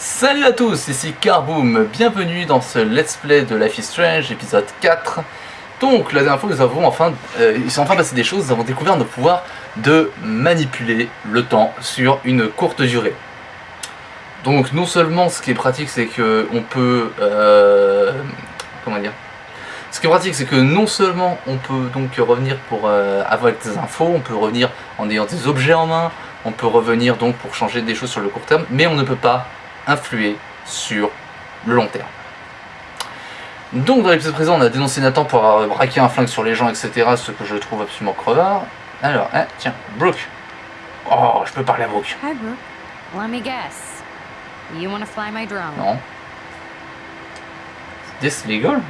Salut à tous, ici Carboom, bienvenue dans ce Let's Play de Life is Strange, épisode 4. Donc, la dernière fois, nous avons enfin, euh, il enfin passé des choses, nous avons découvert notre pouvoir de manipuler le temps sur une courte durée. Donc, non seulement, ce qui est pratique, c'est que on peut, euh, comment dire, ce qui est pratique, c'est que non seulement on peut donc revenir pour euh, avoir des infos, on peut revenir en ayant des objets en main, on peut revenir donc pour changer des choses sur le court terme, mais on ne peut pas influer sur le long terme. Donc dans l'épisode présent, on a dénoncé Nathan pour avoir braqué un flingue sur les gens, etc. Ce que je trouve absolument crevard. Alors, hein, tiens, Brooke. Oh, je peux parler à Brooke. Hi, Brooke. Let me guess. You want to fly my drone? Non. This legal?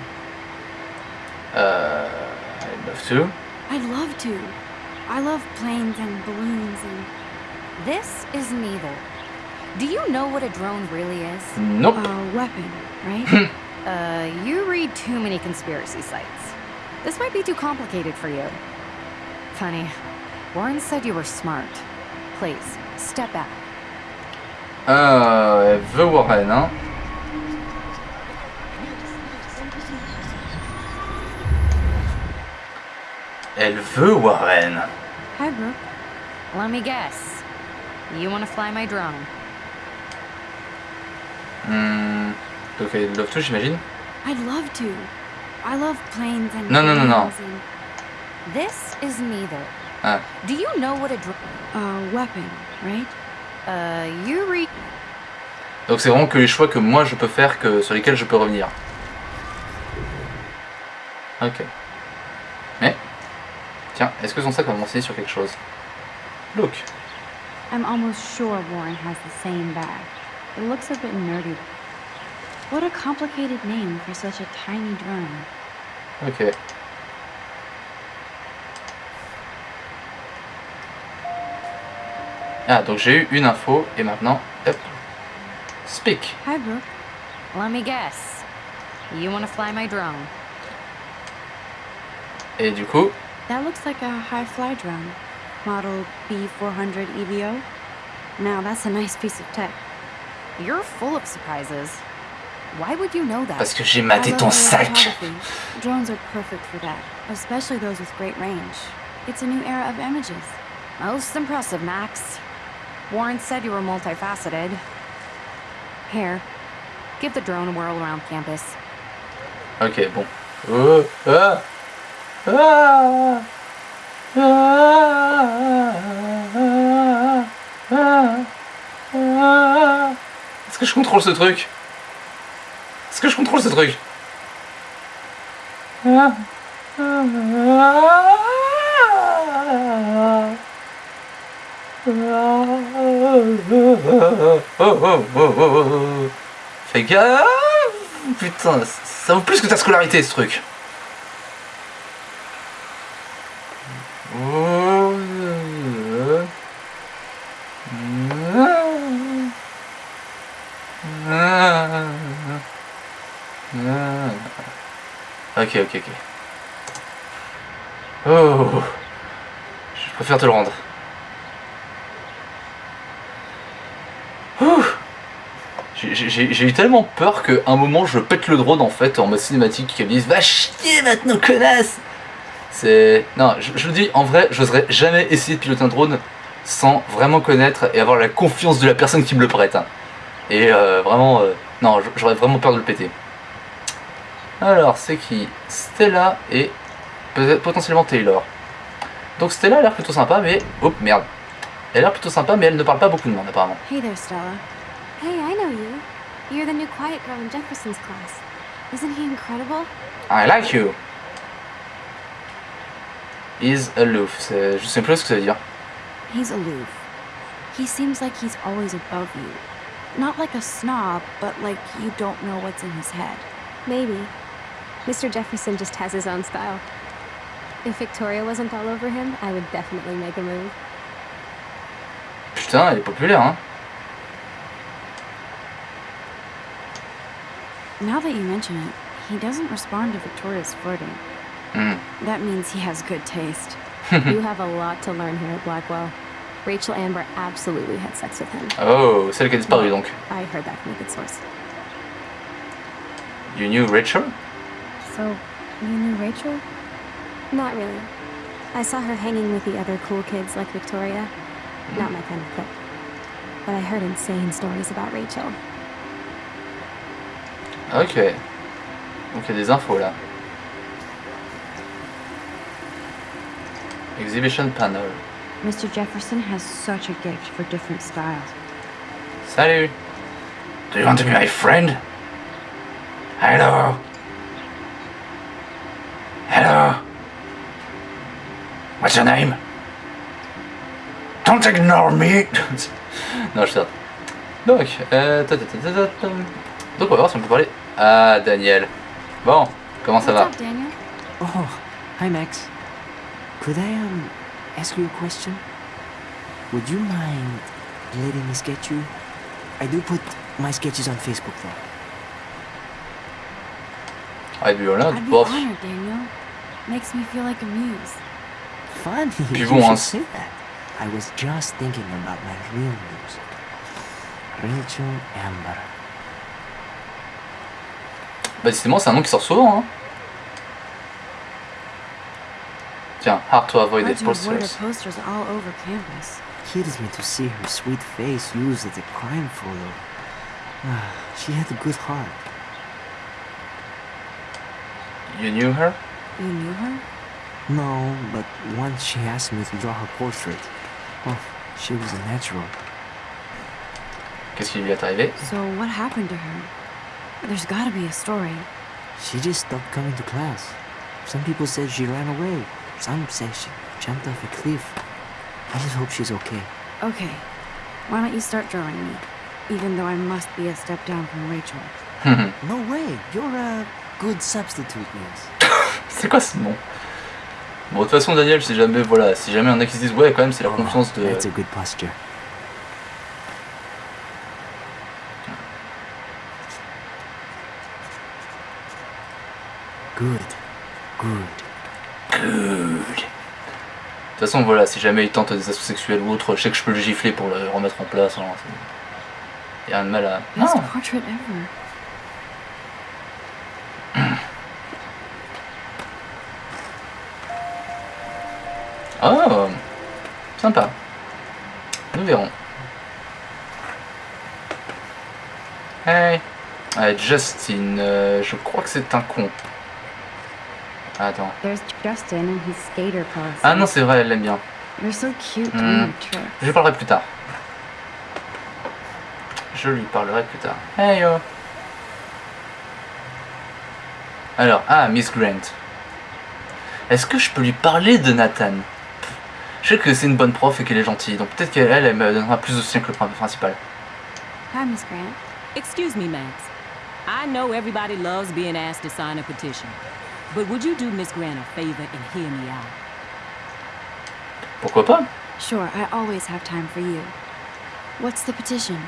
Uh, I'd love to. I'd love to. I love planes and balloons and This is neither. Do you know what a drone really is? Nope. a weapon, right? Uh, you read too many conspiracy sites. This might be too complicated for you. Funny. Warren said you were smart. Please, step back. Euh, elle veut Warren, hein. Elle veut Warren. Hi, Brooke. Let me guess. You want to fly my drone? Hmm. Donc elle love to, j'imagine. I'd love to. I love planes and No, no, no, no. balloons and This is neither. Ah. Do you know what a a weapon, right? Uh, you read... Donc c'est vraiment que les choix que moi je peux faire que sur lesquels je peux revenir. Ok. Mais, tiens, est-ce que son sac va m'enseigner sur quelque chose? Look. I'm almost sure Warren has the same bag. It looks a bit nerdy. What a complicated name for such a tiny drone. Ok. Ah, donc j'ai eu une info et maintenant, hop. Speak. Hi, Brooke. Let me guess. You want to fly my drone? Et du coup, That looks like a high fly drone. Model B400 EVO. Now, that's a nice piece of tech. You're full of surprises. Why would you know that? parce que j'ai maté ton sac. Drones are perfect for that, especially those with great range. It's a new era of images. Most impressive, Max. Warren said you were multifaceted. Here, give the drone a whirl around campus. Ok, bon. Oh, ah, ah, ah, ah, ah. Est-ce que je contrôle ce truc Est-ce que je contrôle ce truc. Fais gaffe Putain, ça vaut plus que ta scolarité ce truc. Ok, ok, ok. Oh, je préfère te le rendre. J'ai- eu tellement peur qu'à un moment je pète le drone en fait en mode cinématique qui me disent Va chier maintenant connasse C'est... Non, je, je le dis en vrai, j'oserais jamais essayer de piloter un drone sans vraiment connaître et avoir la confiance de la personne qui me le prête. hein. Et euh, vraiment, euh, non, j'aurais vraiment peur de le péter. Alors, c'est qui Stella et peut-être potentiellement Taylor. Donc Stella a l'air plutôt sympa, mais... Oh merde. Elle a l'air plutôt sympa, mais elle ne parle pas beaucoup de monde apparemment. Hey there, Stella. Hey, I know you. You're the new quiet girl in Jefferson's class. Isn't he incredible? I like you. Is aloof. C'est- Je sais plus ce que ça veut dire. He's aloof. He seems like he's always above you. Not like a snob, but like you don't know what's in his head. Maybe. Mr. Jefferson just has his own style. If Victoria wasn't all over him, I would definitely make a move. Putain, elle est populaire, hein. Now that you mention it, he doesn't respond to Victoria's flirting. Hmm. That means he has good taste. you have a lot to learn here at Blackwell. Rachel Amber absolutely had sex with him. Oh, celle qui a disparu donc. I heard that from a good source. You knew Rachel So, you knew Rachel? Not really. I saw her hanging with the other cool kids like Victoria. Not my kind of clique. But I heard insane stories about Rachel. Ok. Donc il y a des infos là. Exhibition panel. Mr. Jefferson has such a gift for different styles. Salut Do you want to be my friend Hello Hello What's your name? Don't ignore me Non, je sais. Donc, euh, ta, ta, ta, ta, ta, ta. Donc on va voir si on peut parler. Ah, Daniel. Bon, comment ça va? What's up, Daniel? Oh, hi Max. Could I um ask you a question? Would you mind letting me sketch you? I do put my sketches on Facebook though. Ah, I'd be bof. honored, Daniel. Makes me feel like a muse. Funny. Puis you bon, hein, should say that. I was just thinking about my real music. Rachel Amber. Bah, décidément, c'est un nom qui sort souvent. Hein. Tiens, hard to avoid Hard the to avoid her posters. posters all over campus. Kills me to see her sweet face used as a crime photo. Ah, she had a good heart. You knew her You knew her? No, but once she asked me to draw her portrait. Oh, she was a natural. Qu'est-ce qui lui est arrivé So what happened to her? There's gotta be a story. She just stopped coming to class. Some people said she ran away. Some say she jumped off a cliff. I just hope she's okay. Okay, why don't you start drawing me? Even though I must be a step down from Rachel. Hmm. No way. You're a good substitute, miss. C'est quoi ce nom Bon, de toute façon, Daniel, si jamais, voilà, si jamais un a qui se disent, ouais, quand même, c'est la confiance de. That's a good posture. Good. Good. De toute façon, voilà, si jamais il tente des assauts sexuels ou autre, je sais que je peux le gifler pour le remettre en place. hein, Il y a un de mal à. Non Oh Sympa. Nous verrons. Hey Ouais, Justin, euh, je crois que c'est un con. Attends. There's Justin and his skater pose. Ah non, c'est vrai, elle l'aime bien. They're so cute Hmm. Je lui parlerai plus tard. Je lui parlerai plus tard. Hey yo Alors, ah, Miss Grant. Est-ce que je peux lui parler de Nathan? Je sais que c'est une bonne prof et qu'elle est gentille, donc peut-être qu'elle elle me donnera plus de soutien que le prof principal. Hi, Miss Grant. Excuse me, Max. I know everybody loves being asked to sign a petition. But would you do Miss Grant a favor and hear me out? Pourquoi pas? Sure, I always have time for you. What's the petition?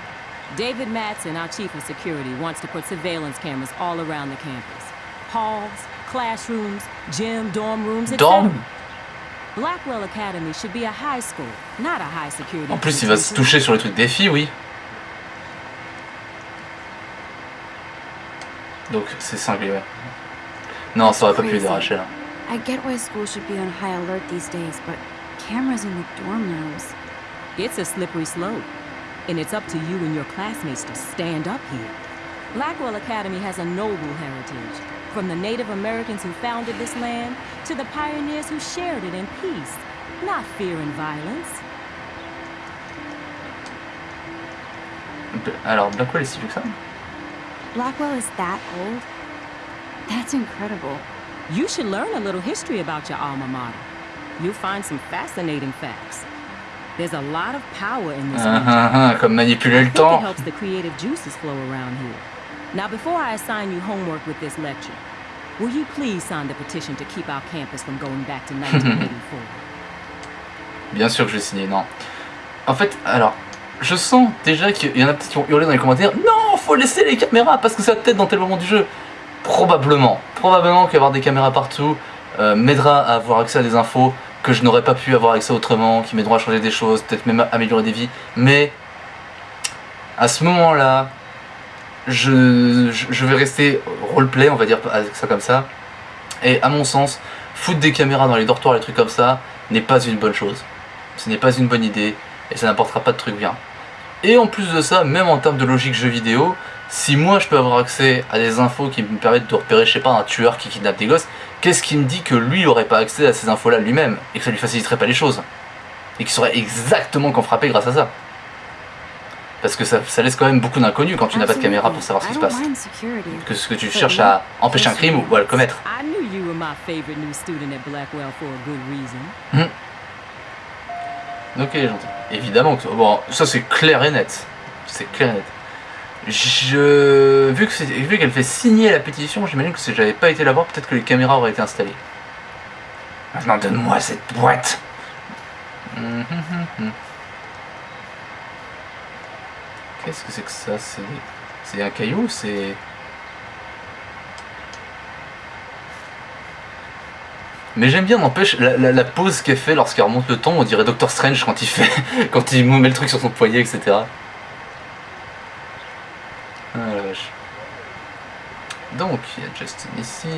David Matson, our chief of security, wants to put surveillance cameras all around the campus. Halls, classrooms, gym, dorm rooms, etc. Dorm? Blackwell Academy should be a high school, not a high security. En plus, il va se institution. toucher sur les trucs des filles, oui. Donc, c'est cinglé, ouais. Non, ça aurait pas pu les arracher, là. I get why school should be on high alert these days, but cameras in the dorm rooms. It's a slippery slope, and it's up to you and your classmates to stand up here. Blackwell Academy has a noble heritage, from the Native Americans who founded this land to the pioneers who shared it in peace, not fear and violence. Alors, Blackwell est si vieux que ça Blackwell is that old? That's incredible. You should learn a little history about your alma mater. You'll find some fascinating facts. There's a lot of power in this Ah, region. ah, ah, Comme manipuler le think it helps the creative juices flow around here. Now, before I assign you homework with this lecture, will you please sign the petition to keep our campus from going back to 1984? Bien sûr que je vais signer, non. En fait, alors, je sens déjà qu'il y en a peut-être qui vont hurler dans les commentaires Non, faut laisser les caméras parce que ça peut-être dans tel moment du jeu. Probablement. Probablement qu'avoir des caméras partout euh, m'aidera à avoir accès à des infos que je n'aurais pas pu avoir accès autrement, qui m'aideront à changer des choses, peut-être même à améliorer des vies. Mais à ce moment-là, je, vais rester roleplay, on va dire avec ça comme ça. Et à mon sens, foutre des caméras dans les dortoirs, les trucs comme ça, n'est pas une bonne chose. Ce n'est pas une bonne idée et ça n'apportera pas de trucs bien. Et en plus de ça, même en termes de logique jeu vidéo, si moi je peux avoir accès à des infos qui me permettent de repérer, je sais pas, un tueur qui kidnappe des gosses, qu'est-ce qui me dit que lui n'aurait pas accès à ces infos-là lui-même et que ça lui faciliterait pas les choses Et qu'il saurait exactement qu'en frapper grâce à ça? Parce que ça, ça laisse quand même beaucoup d'inconnus quand tu n'as pas de caméra pour savoir ce qui se passe. Que ce que tu cherches à empêcher un crime ou à le commettre. Reason. Ok, gentil. Évidemment que bon, ça c'est clair et net. C'est clair et net. Je vu qu'elle fait signer la pétition, j'imagine que si j'avais pas été la voir, peut-être que les caméras auraient été installées. Maintenant, donne-moi cette boîte. Hum, hum. Qu'est-ce que c'est que ça C'est un caillou C'est Mais j'aime bien, n'empêche, la, la, la pause qu'elle fait lorsqu'elle remonte le temps, on dirait Doctor Strange quand il fait, quand il met le truc sur son poignet, etc. Ah la vache. Donc, il y a Justin ici.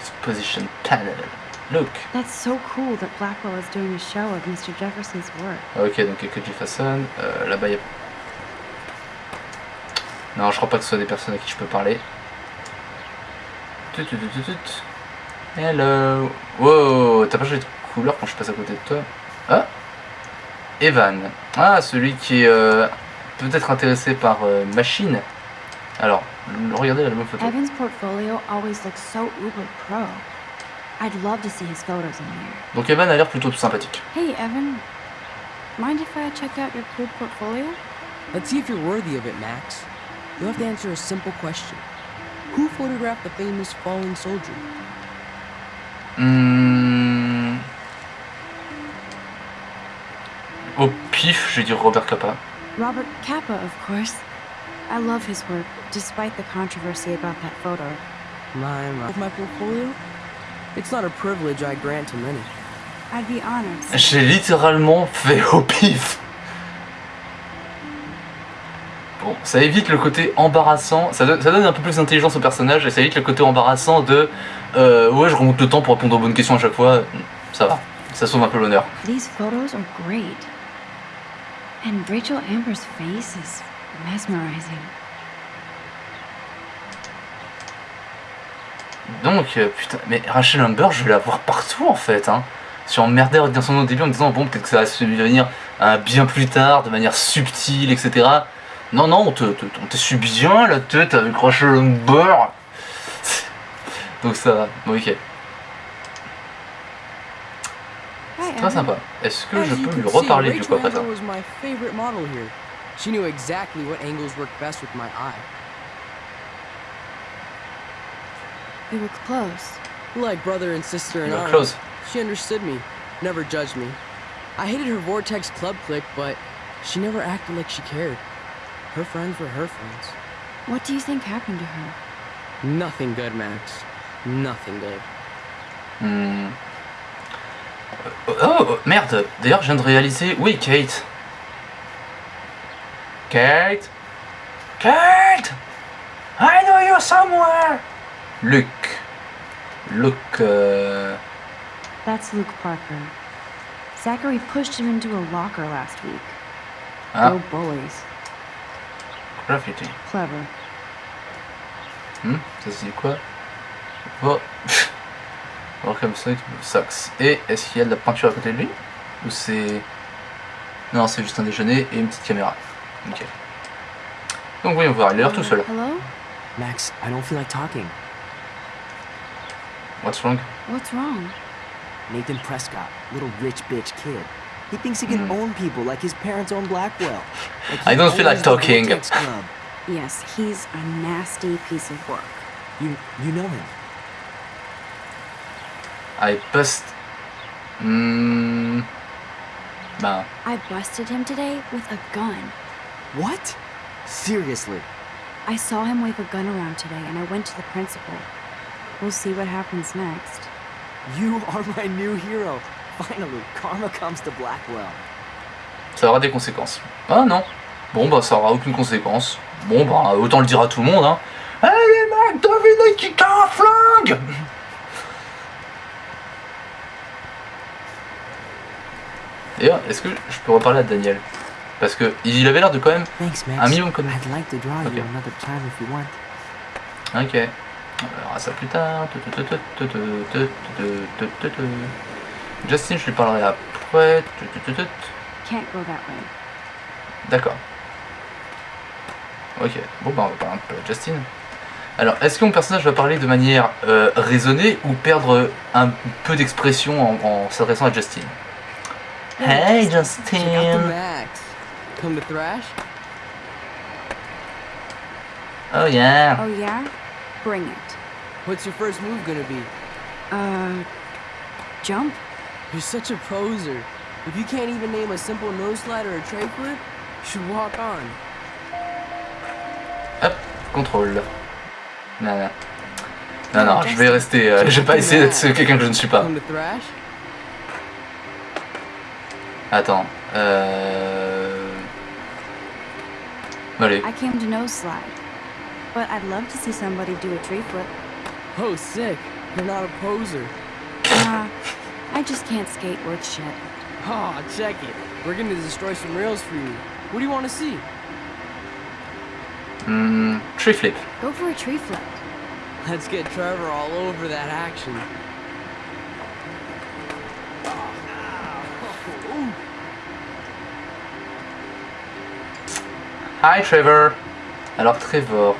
Exposition panel. Look. That's so cool that Blackwell is doing a show of Mr. Jefferson's work. Ah, ok, donc il y a que Jefferson. Euh, Là-bas, il y a... Non, je crois pas que ce soit des personnes à qui je peux parler. Tut, tut, tut. Hello. Wow, t'as pas changé de couleur quand je passe à côté de toi? Ah? Evan. Ah, celui qui est euh, peut-être intéressé par euh, Machine. Alors, regardez la même photo. Evan's portfolio always looks so uber pro. I'd love to see his photos in here. Donc Evan a l'air plutôt sympathique. Hey, Evan. Mind if I check out your cool portfolio? Let's see if you're worthy of it, Max. You'll have to answer a simple question. Who photographed the famous falling soldier? Hmm. Au pif, je vais dire Robert Capa. Robert Kappa, of course. I love his work, despite the controversy about that photo. My, my, my portfolio? It's not a privilege I grant to many. I'd be honored. J'ai littéralement fait au pif. Bon, ça évite le côté embarrassant, ça donne, ça donne un peu plus d'intelligence au personnage et ça évite le côté embarrassant de euh, ouais je remonte le temps pour répondre aux bonnes questions à chaque fois. Ça va, ça sauve un peu l'honneur. These photos are great. And Rachel Amber's face is mesmerizing. Donc, euh, putain, mais Rachel Amber, je vais la voir partout en fait. Hein. Emmerdé à retenir son nom au début en me disant bon, peut-être que ça va se devenir un bien plus tard, de manière subtile, etc. Non, non, on te, te, on te suit bien la tête avec Rachel Amber. Donc ça va, bon, ok. Très sympa. Est-ce que je peux lui reparler du coup après ça. She knew exactly what angles worked best with my eye. Look close. Like brother and sister were arms. close. She understood me, never judged me. I hated her Vortex Club clique, but she never acted like she cared. Her friends were her friends. What do you think happened to her? Nothing good, Max. Nothing good. Hmm. Oh, merde D'ailleurs, je viens de réaliser... Oui, Kate. Kate Kate I know you somewhere Luke. Luke... euh, That's Luke Parker. Zachary pushed him into a locker last week. Ah, Go bullies. Graffiti. Clever. Hmm, ça se dit quoi? Oh. Welcome to Sucks. Et est-ce qu'il y a de la peinture à côté de lui? Ou c'est... Non, c'est juste un déjeuner et une petite caméra. Ok. Donc voyons voir, il a l'air tout seul. Hello? Max, I don't feel like talking. What's wrong? What's wrong? Nathan Prescott, little rich bitch kid. He thinks he can Hmm. own people like his parents own Blackwell. Like I don't feel like talking. Yes, he's a nasty piece of work. You you know him. I bust... Ben... I busted him today with a gun. What? Seriously? I saw him wave a gun around today and I went to the principal. We'll see what happens next. You are my new hero. Finally, karma comes to Blackwell. Ça aura des conséquences. Ah non. Bon bah ça aura aucune conséquence. Bon bah autant le dire à tout le monde hein. Hey les mecs, devinez qui un flingue D'ailleurs, est-ce que je peux reparler à Daniel? Parce que il avait l'air de quand même Thanks, un minimum comme... Ok. On verra ça plus tard. Justin, je lui parlerai après. Can't go that way. D'accord. Ok, bon bah on va parler un peu à Justin. Alors, est-ce que mon personnage va parler de manière euh, raisonnée ou perdre un peu d'expression en, en s'adressant à Justin? Hey Justin Max. Come to Thrash? Oh yeah Oh yeah? Bring it. What's your first move gonna be? Uh, jump? You're such a poser. If you can't even name a simple nose slide or a tray flip, you should walk on. Hop, contrôle. Non, non. Non, non, je vais rester. euh, je vais pas essayer d'être quelqu'un que je ne suis pas. Attends. Euh... Allez. I came to nose slide. But I'd love to see somebody do a tree flip. Oh, sick. You're not a poser. Nah, I just can't skate worth shit. Aw, check it. We're gonna destroy some rails for you. What do you want to see? Hmm, tree flip. Go for a tree flip. Let's get Trevor all over that action. Hi Trevor. Alors Trevor.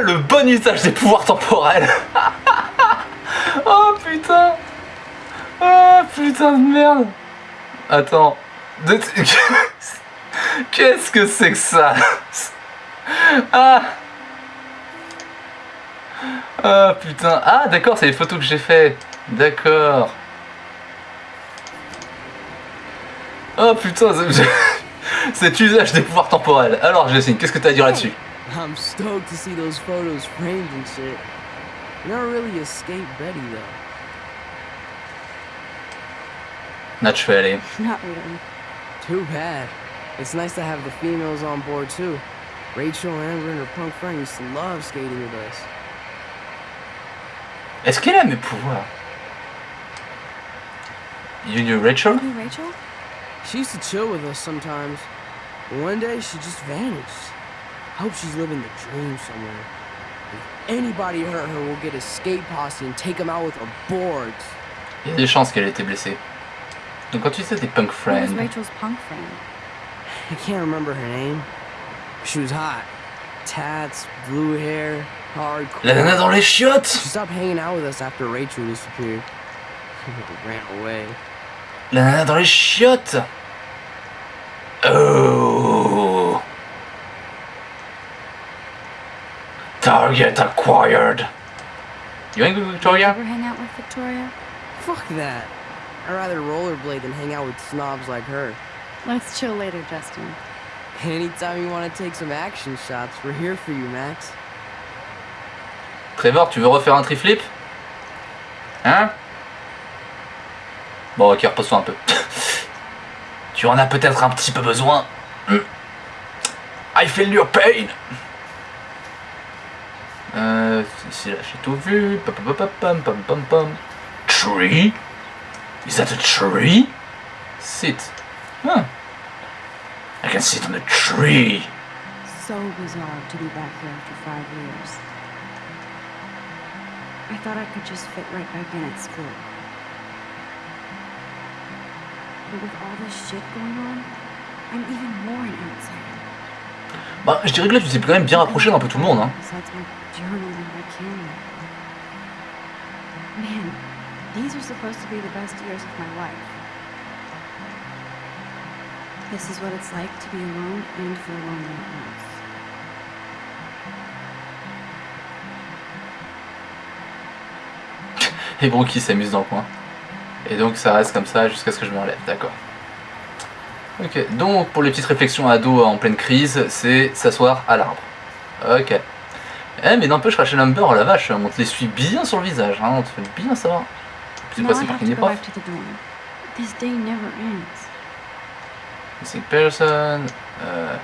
Le bon usage des pouvoirs temporels. oh putain. Oh putain de merde. Attends. Qu'est-ce que c'est que ça? Ah Ah putain. Ah d'accord, c'est les photos que j'ai fait. D'accord. Oh putain, cet usage des pouvoirs temporels. Alors Jessine, qu'est-ce que t'as à dire là-dessus? I'm stoked to see those photos framed and shit. You're not really a skate Betty though. Naturally. Not really. Too bad. It's nice to have the females on board too. Rachel, Amber, and her punk friend used to love skating with us. Est-ce qu'elle a mes pouvoirs You knew Rachel Maybe Rachel? She used to chill with us sometimes. One day she just vanished. I hope she's living the dream somewhere. If anybody hurt her, we'll get a skate posse and take them out with our boards. Il y a des chances qu'elle ait été blessée. Donc quand tu disais des punk Who was friends, Rachel's punk friend? I can't remember her name. She was hot. Tats, blue hair, hardcore. la nana dans les chiottes She stopped hanging out with us after Rachel disappeared. Ran away. La nana dans les chiottes Oh Target acquired You Did you Victoria? ever hang out with Victoria? Fuck that. I'd rather rollerblade than hang out with snobs like her. Let's chill later, Justin. Anytime you want to take some action shots, we're here for you, Max. Trevor, tu veux refaire un triflip? Hein? Bon, ok, repose-toi un peu. tu en as peut-être un petit peu besoin. Hmm. I feel your pain. Euh, ici là, j'ai tout vu. Pam, pam, pam, pam, pam, pam. Tree? Is that a tree? Sit. Huh. I can sit on a tree. So bizarre to be back here after five years. I thought I could just fit right back in at school. But with all this shit going on, I'm even more an outsider. Bah, je dirais que là, tu t'es quand même bien rapproché d'un peu tout le monde, hein. Besides my journal and my camera. Man, these are supposed to be the best years of my life. This is what it's like to be alone and feel lonely at once. et Brooke qui s'amuse dans le coin. Et donc ça reste comme ça jusqu'à ce que je me relève, d'accord. Ok, donc pour les petites réflexions à dos en pleine crise, c'est s'asseoir à l'arbre. Ok. Eh, mais n'empêche, Rachel Amber, oh la vache, on te l'essuie bien sur le visage, hein, on te fait bien savoir. C'est. This day never ends. Missing person. Euh...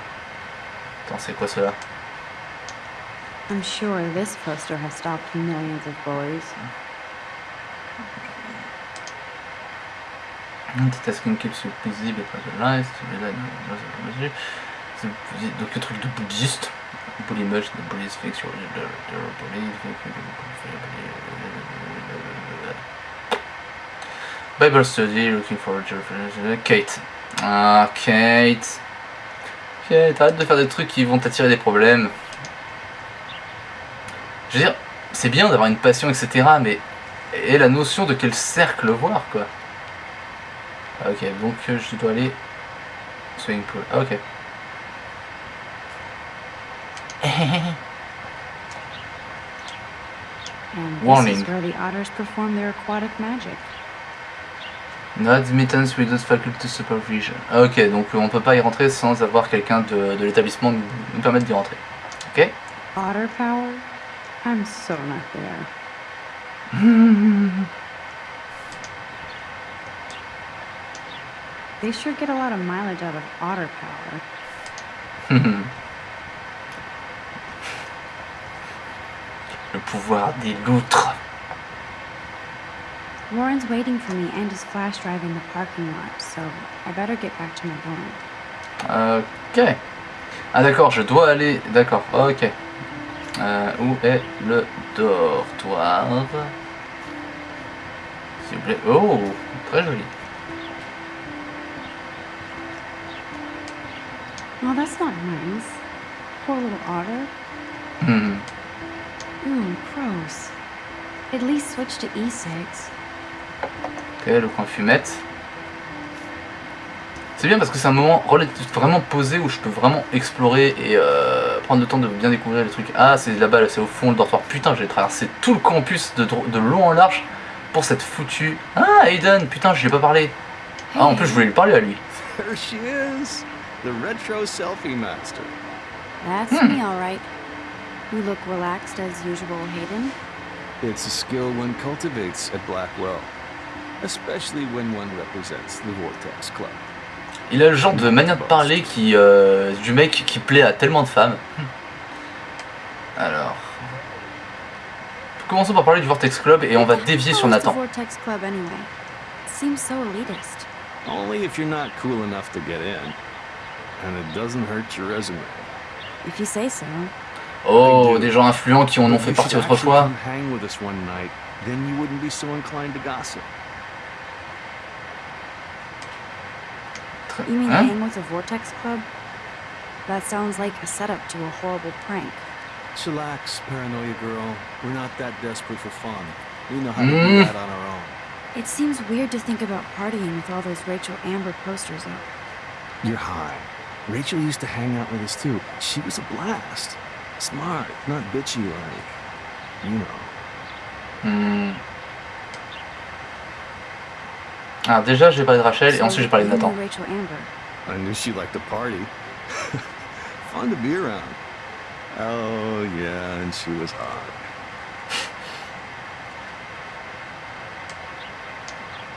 Attends, c'est quoi cela? I'm sure this poster has stopped millions of bullies. Multitasking keeps you busy because like C'est donc le truc de bouddhiste. Bully much, the bullies fix your bully. Bible study, looking for a Kate. Ah, Kate. Kate, arrête de faire des trucs qui vont t'attirer des problèmes. Je veux dire, c'est bien d'avoir une passion, etc. Mais et la notion de quel cercle voir, quoi. Ah, Ok, donc euh, je dois aller swimming pool. Ah, ok. And this Warning. is where the otters perform their aquatic magic. No admittance without faculty supervision. Ah, ok, donc on peut pas y rentrer sans avoir quelqu'un de, de l'établissement nous permettre d'y rentrer. Ok? Otter power? I'm so not there. They sure get a lot of mileage out of otter power. pouvoir des loutres. Warren's waiting for me and his flash drive in the parking lot, so I better get back to my dorm. Ok. Ah d'accord, je dois aller... D'accord, ok. Euh, où est le dortoir? S'il vous plaît. Oh, très joli. Oh, that's not nice. Poor little otter. Hmm. At least switch to E E6. Ok, le coin fumette. C'est bien parce que c'est un moment vraiment posé où je peux vraiment explorer et euh, prendre le temps de bien découvrir les trucs. Ah, c'est là-bas, là, c'est au fond le dortoir. Putain, j'ai traversé tout le campus de, dro- de long en large pour cette foutue. Ah, Aiden, putain, je lui ai pas parlé. Ah, en plus, je voulais lui parler à lui. There she is, the retro selfie master. That's me, all right. You look relaxed as usual, Hayden. It's a skill one cultivates at Blackwell, especially when one represents the Vortex Club. Il a le genre de manière de parler qui, euh, du mec qui plaît à tellement de femmes. Alors. Commençons par parler du Vortex Club et on va dévier sur Nathan. Vortex Club anyway? It seems so elitist. Only if you're not cool enough to get in. And it doesn't hurt your resume. If you say so. Oh, des gens influents qui en ont fait partie autrefois. actually come hang with us one night, then you wouldn't be so inclined to gossip. You mean Hein hang with the Vortex Club? That sounds like a setup to a horrible prank. Chillax, paranoia girl. We're not that desperate for fun. We know how to do Mm. that on our own. It seems weird to think about partying with all those Rachel Amber posters up. You're high. Rachel used to hang out with us too. She was a blast. Smart, not bitchy like. You know. Hmm. Alors déjà, j'ai parlé de Rachel et So, ensuite j'ai parlé de Nathan. Amber. I knew she liked to party. Fun to be around. Oh, yeah, and she was hot.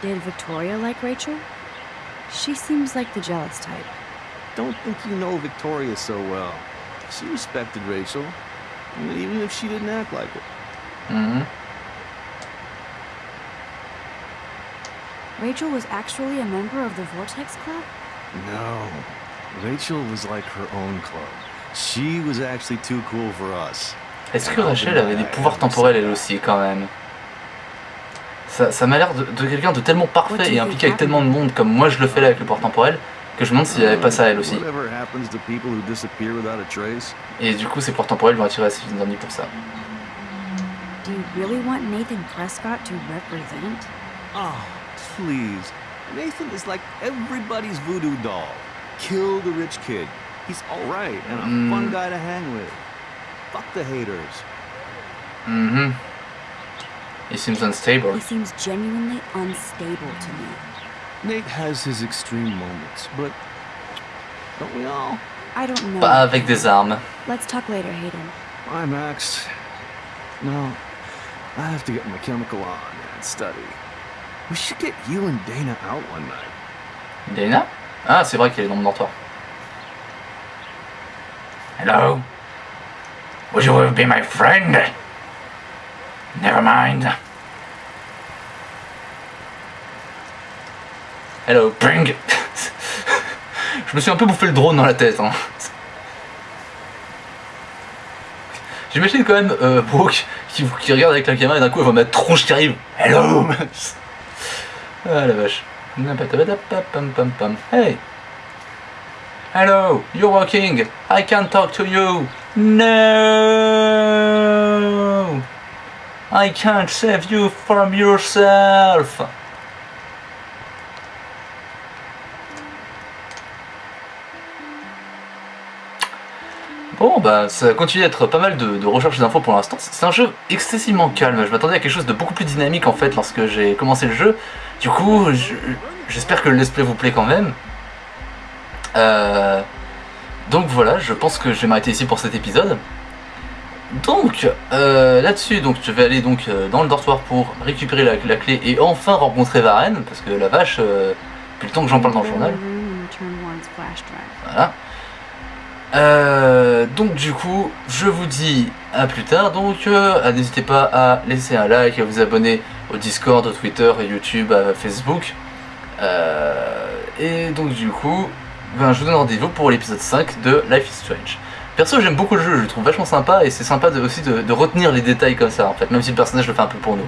Did Victoria like Rachel? She seems like the jealous type. Don't think you know Victoria so well. She respected Rachel, even if she didn't act like it. Mhm. Rachel was actually a member of the Vortex Club? No. Rachel was like her own club. She was actually too cool for us. Est-ce que Rachel avait des pouvoirs temporels elle aussi quand même? Ça, ça m'a l'air de, de quelqu'un de tellement parfait et impliqué avec tellement de monde comme moi je le fais là avec le pouvoir temporel que je me demande s'il n'y avait pas ça elle aussi. Whatever happens to people who disappear without a trace? Et du coup ces pouvoirs temporels vont attirer assez d'amis pour ça. Do you really want Nathan Prescott to represent? Oh, please. Nathan is like everybody's voodoo doll. Kill the rich kid. He's alright and a Mm. fun guy to hang with. Fuck the haters. Mhm. He seems unstable. He seems genuinely unstable to me. Nate has his extreme moments, but Don't we all? I don't know. Pas avec des armes. Let's talk later, Hayden. Bye, Max. No, I have to get my chemical on and study. We should get you and Dana out one night. Dana Ah, c'est vrai qu'elle est dans mon dortoir. Hello? Would you be my friend? Never mind. Hello, bring. Je me suis un peu bouffé le drone dans la tête. Hein. J'imagine quand même euh, Brooke qui, qui regarde avec la caméra et d'un coup elle va mettre tronche qui arrive. Hello Ah la vache. Hey Hello, you're walking. I can't talk to you. No I can't save you from yourself. Bon bah ça continue d'être pas mal de, de recherches d'infos pour l'instant. C'est un jeu excessivement calme. Je m'attendais à quelque chose de beaucoup plus dynamique en fait lorsque j'ai commencé le jeu. Du coup, je- j'espère que le let's play vous plaît quand même. Euh, donc voilà, je pense que je vais m'arrêter ici pour cet épisode. Donc euh, là-dessus, donc je vais aller donc euh, dans le dortoir pour récupérer la, la clé et enfin rencontrer Varenne parce que la vache, depuis le temps que j'en parle dans le journal. Voilà. Euh, donc du coup, je vous dis à plus tard. Donc euh, n'hésitez pas à laisser un like, à vous abonner au Discord, au Twitter, à YouTube, à Facebook. Euh, et donc du coup, ben, je vous donne rendez-vous pour l'épisode 5 de Life is Strange. Perso, j'aime beaucoup le jeu, je le trouve vachement sympa et c'est sympa aussi de, de retenir les détails comme ça en fait, même si le personnage le fait un peu pour nous.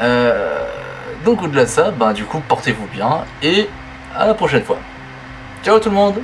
Euh, donc au-delà de ça, ben, du coup, portez-vous bien et à la prochaine fois. Ciao tout le monde